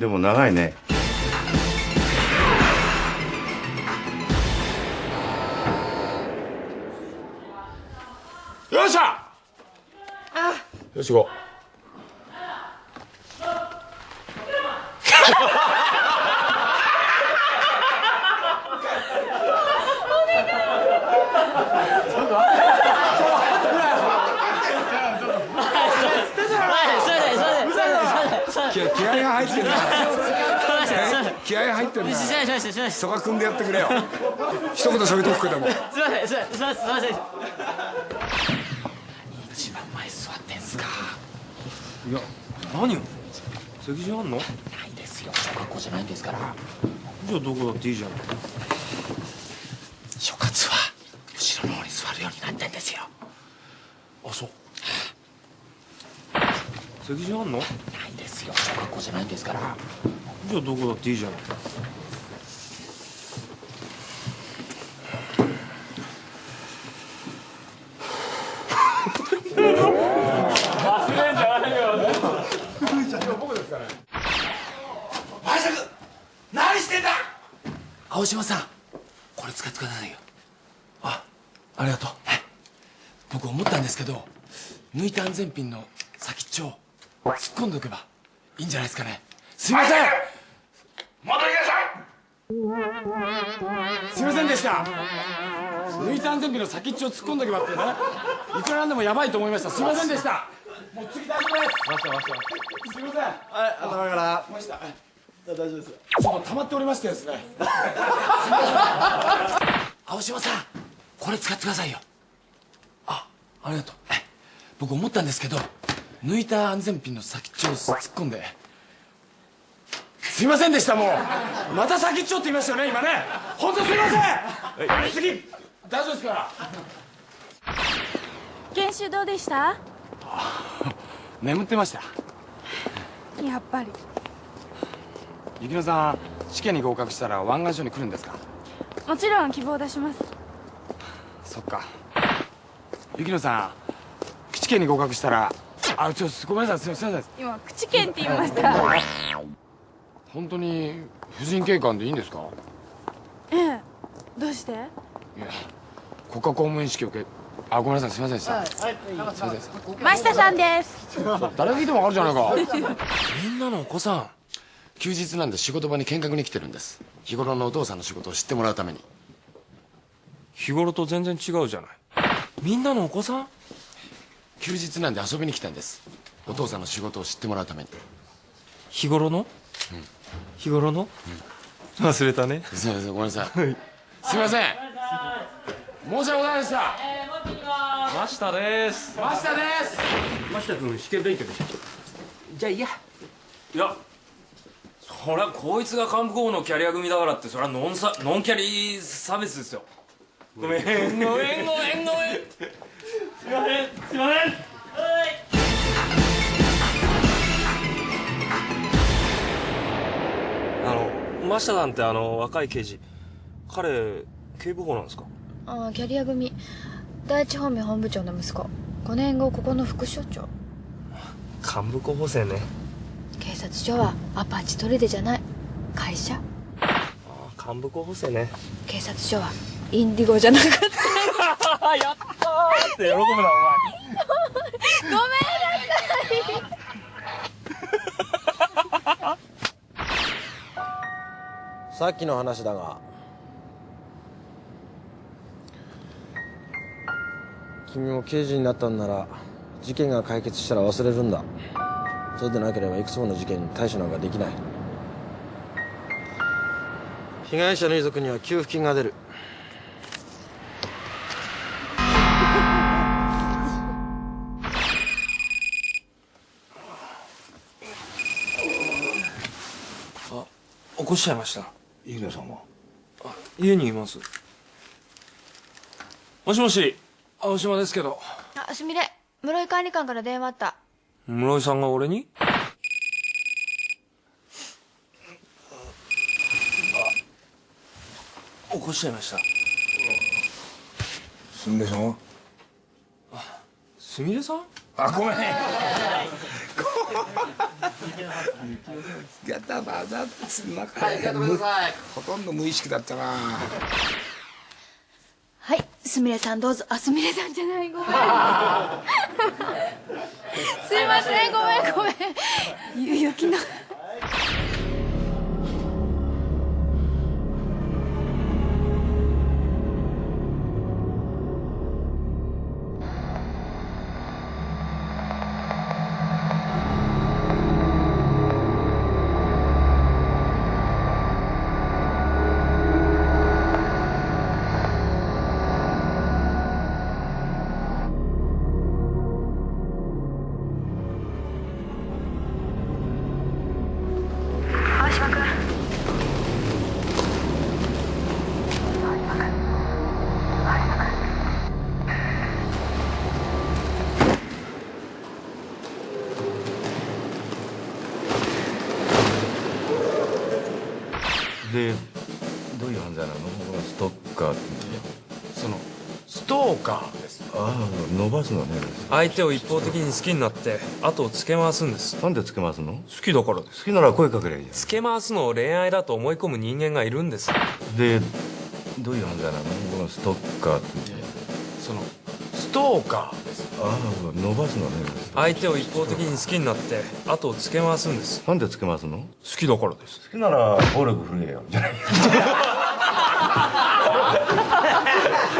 でも長いね。よっしゃ！よし行こう 気気合が入ってるな。気合が入ってるな。しないしないしないしないそこは組んでやってくれよ。一言添えとくけども。すいません。すいません。すいません。一番前座ってんすか。いや何よ？席次あんの？ないですよ。小学校じゃないんですから。じゃあどこだっていいじゃん。諸葛は後ろの方に座るようになってんですよ。あそう席次あんの？ないですよ。小学校じゃないんですから。じゃあどこだっていいじゃん。前作何してんだ？青島さんこれ使ってくださいよ。あありがとう。僕思ったんですけど抜いた安全ピンの先っちょを突っ込んでおけばいいんじゃないですかね。すいません。戻りなさい。すいませんでした。抜いた安全ピンの先っちょを突っ込んでおけばってね。いくらなんでもやばいと思いました。すいませんでした。もう次大丈夫です。ましたまし。たすいません。はい頭から。ました大丈夫ですちょっと溜まっておりましてですね。青島さんこれ使ってくださいよ。あありがとう。僕思ったんですけど抜いた安全ピンの先っちょを突っ込んで。すいませんでしたもう。また先っちょって言いましたよね今ね。本当すいません。やりすぎ大丈夫ですから。研修どうでした？眠ってました。やっぱり。雪乃さん試験に合格したら湾岸署に来るんですか？もちろん希望出します。そっか。雪乃さん試験に合格したらあちょっとごめんなさいすいません今口剣って言いました。本当に婦人警官でいいんですか？ええ。どうして？いや国家公務員試験受けあごめんなさいすいませんでした、すいません。真下さんです。誰が聞いてもわかるじゃないか。みんなのお子さん。休日なんで仕事場に見学に来てるんです。日頃のお父さんの仕事を知ってもらうために。日頃と全然違うじゃない。みんなのお子さん？休日なんで遊びに来たんです。お父さんの仕事を知ってもらうために。日頃の？日頃の？忘れたね。すいませんごめんなさい。すいません。申し訳ございませんでした。真下です。真下です。真下君試験勉強でしょじゃあいいや。いやそりゃこいつが幹部候補のキャリア組だからってそりゃノンサノンキャリ差別ですよ。ごめんごめんごめんごめんすいません。すいません。あの真下さんってあの若い刑事彼警部補なんですか？ああキャリア組。第一方面本部長の息子。5年後ここの副署長。幹部候補生ね。警察署はアパッチトレデじゃない。会社。幹部候補生ね。警察署はインディゴじゃなかった。やったーって喜ぶなお前。ごめんなさい。さっきの話だが。君も刑事になったんなら事件が解決したら忘れるんだ。そうでなければいくつもの事件に対処なんかできない。被害者の遺族には給付金が出る。こしちゃいました。さんは？あ家にいます。もしもし。青島ですけど。あすみれ。室井管理官から電話あった。室井さんが俺に？あ起こしちゃいました。すみれさんは？すみれさん？あごめん やったばだすんまかいほとん。ど無意識だったなはいすみれさんどうぞ。あすみれさんじゃない。ごめん。すいません。ごめんごめん。ゆ雪のです。ああ伸ばすのね。相手を一方的に好きになって後をつけ回すんです。なんでつけますの？好好きだからです。きなら声かけりゃいいじつけ回すのを恋愛だと思い込む人間がいるんです。ゃんでどういう犯罪なの？ストッカーって。そのストーカーです。ああ伸ばすのね。相手を一方的に好きになって後をつけ回すんです。なんでつけますの？好好きだからです。きなら暴力振るえよ。じゃない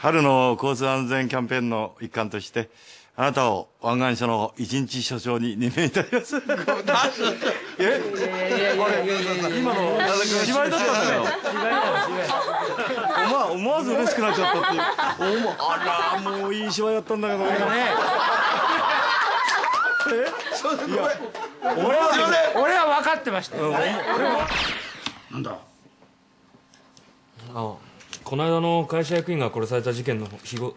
春の交通安全キャンペーンの一環としてあなたを湾岸署の一日署長に任命いたします。え？今の芝居だったんだよ。思わ思わず嬉しくなっちゃったっていう。あらもういい芝居だったんだけどね。俺は俺は分かってましたよなんだ？あこの間の会社役員が殺された事件の日ご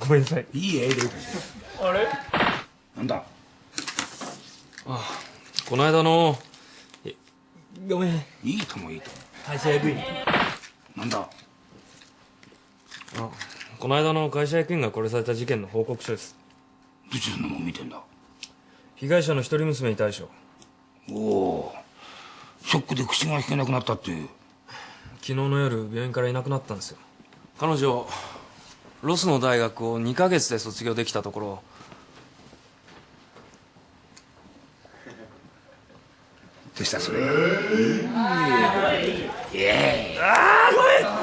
ごめんなさい。いいえあれ？なんだ？この間のえごめん。いいともいいとも。会社役員。なんだ？あこの間の会社役員が殺された事件の報告書です。どちらのもん見てんだ？被害者の一人娘に対処。おおショックで口が聞けなくなったっていう昨日の夜病院からいなくなったんですよ。彼女ロスの大学を2ヶ月で卒業できたところ。どうしたそれ。いえ。ああ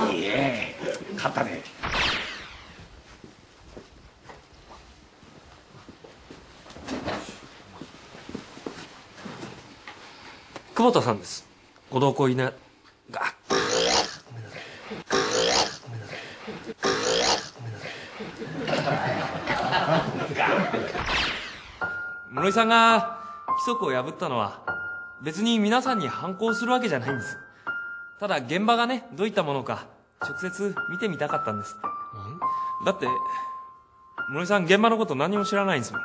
ごめんいえ勝ったね久保田さんですご同行いなが室井さんが規則を破ったのは別に皆さんに反抗するわけじゃないんです。ただ現場がねどういったものか直接見てみたかったんです。だって室井さん現場のこと何も知らないんですもん。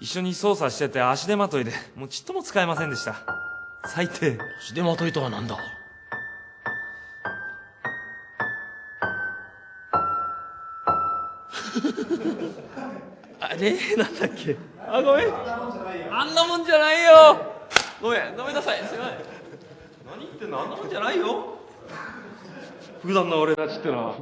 一緒に捜査してて足手まといでもうちっとも使えませんでした。最低。足手まといとはなんだ？あれ？なんだっけ？あごめん。あんなもんじゃないよ。ごめんごめんなさい。すいません。何言ってんの？あんなもんじゃないよ。普段の俺たちってのは